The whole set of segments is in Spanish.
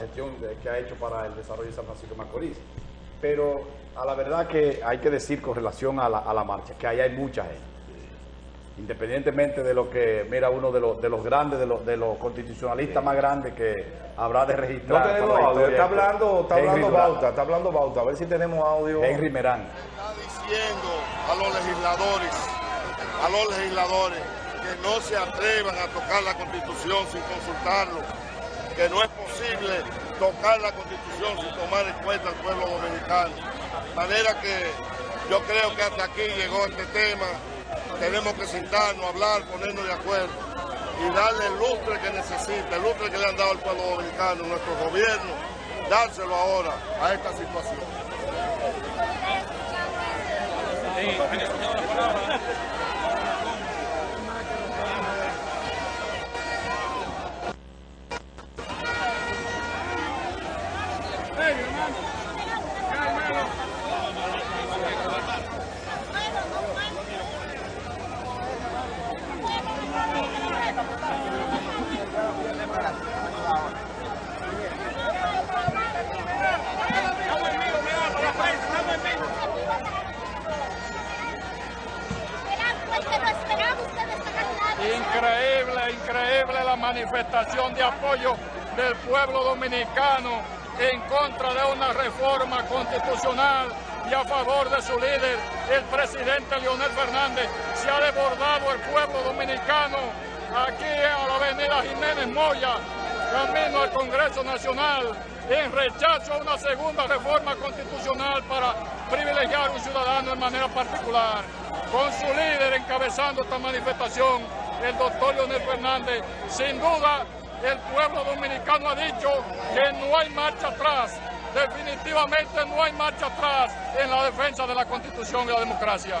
la gestión que ha hecho para el desarrollo de San Francisco de Macorís. Pero a la verdad que hay que decir con relación a la, a la marcha, que ahí hay mucha gente independientemente de lo que, mira, uno de los, de los grandes, de los, de los constitucionalistas más grandes que habrá de registrar. No tenemos audio, está hablando, está hablando Bauta, está hablando Bauta, a ver si tenemos audio. Henry Merán. Está diciendo a los legisladores, a los legisladores, que no se atrevan a tocar la Constitución sin consultarlo, que no es posible tocar la Constitución sin tomar en cuenta al pueblo dominicano. De manera que yo creo que hasta aquí llegó este tema tenemos que sentarnos, hablar, ponernos de acuerdo y darle el lustre que necesita, el lustre que le han dado al pueblo dominicano, nuestro gobierno, dárselo ahora a esta situación. Manifestación de apoyo del pueblo dominicano en contra de una reforma constitucional y a favor de su líder, el presidente Leonel Fernández. Se ha desbordado el pueblo dominicano aquí a la avenida Jiménez Moya, camino al Congreso Nacional, en rechazo a una segunda reforma constitucional para privilegiar a un ciudadano de manera particular. Con su líder encabezando esta manifestación, el doctor Leonel Fernández, sin duda el pueblo dominicano ha dicho que no hay marcha atrás, definitivamente no hay marcha atrás en la defensa de la Constitución y la democracia.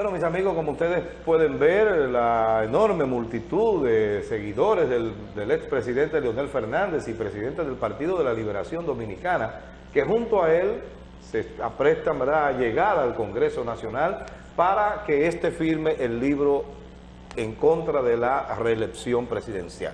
Bueno, mis amigos, como ustedes pueden ver, la enorme multitud de seguidores del, expresidente Leonel Fernández y presidente del Partido de la Liberación Dominicana, que junto a él se aprestan a llegar al Congreso Nacional para que éste firme el libro en contra de la reelección presidencial.